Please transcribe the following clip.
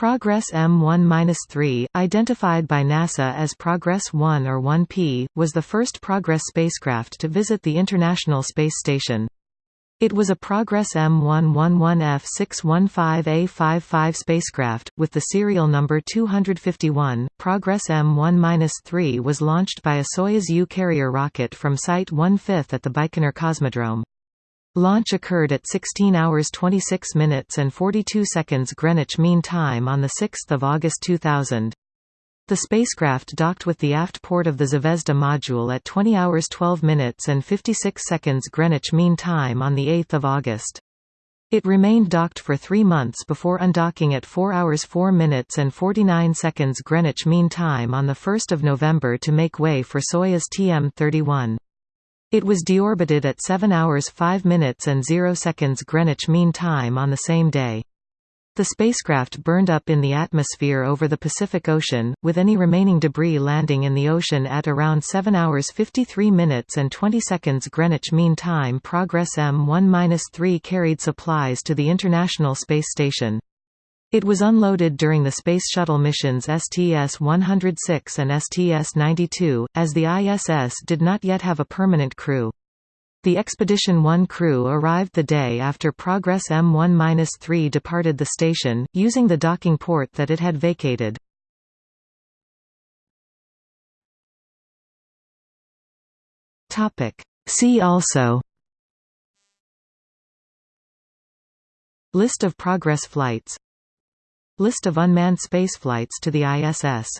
Progress M1-3, identified by NASA as Progress 1 or 1P, was the first Progress spacecraft to visit the International Space Station. It was a Progress M111F615A55 spacecraft, with the serial number 251. Progress M1-3 was launched by a Soyuz U carrier rocket from Site 1/5 at the Baikonur Cosmodrome. Launch occurred at 16 hours 26 minutes and 42 seconds Greenwich Mean Time on 6 August 2000. The spacecraft docked with the aft port of the Zvezda module at 20 hours 12 minutes and 56 seconds Greenwich Mean Time on 8 August. It remained docked for three months before undocking at 4 hours 4 minutes and 49 seconds Greenwich Mean Time on 1 November to make way for Soyuz TM-31. It was deorbited at 7 hours 5 minutes and 0 seconds Greenwich Mean Time on the same day. The spacecraft burned up in the atmosphere over the Pacific Ocean, with any remaining debris landing in the ocean at around 7 hours 53 minutes and 20 seconds Greenwich Mean Time. Progress M1-3 carried supplies to the International Space Station. It was unloaded during the Space Shuttle missions STS-106 and STS-92, as the ISS did not yet have a permanent crew. The Expedition 1 crew arrived the day after Progress M1-3 departed the station, using the docking port that it had vacated. See also List of Progress flights List of unmanned spaceflights to the ISS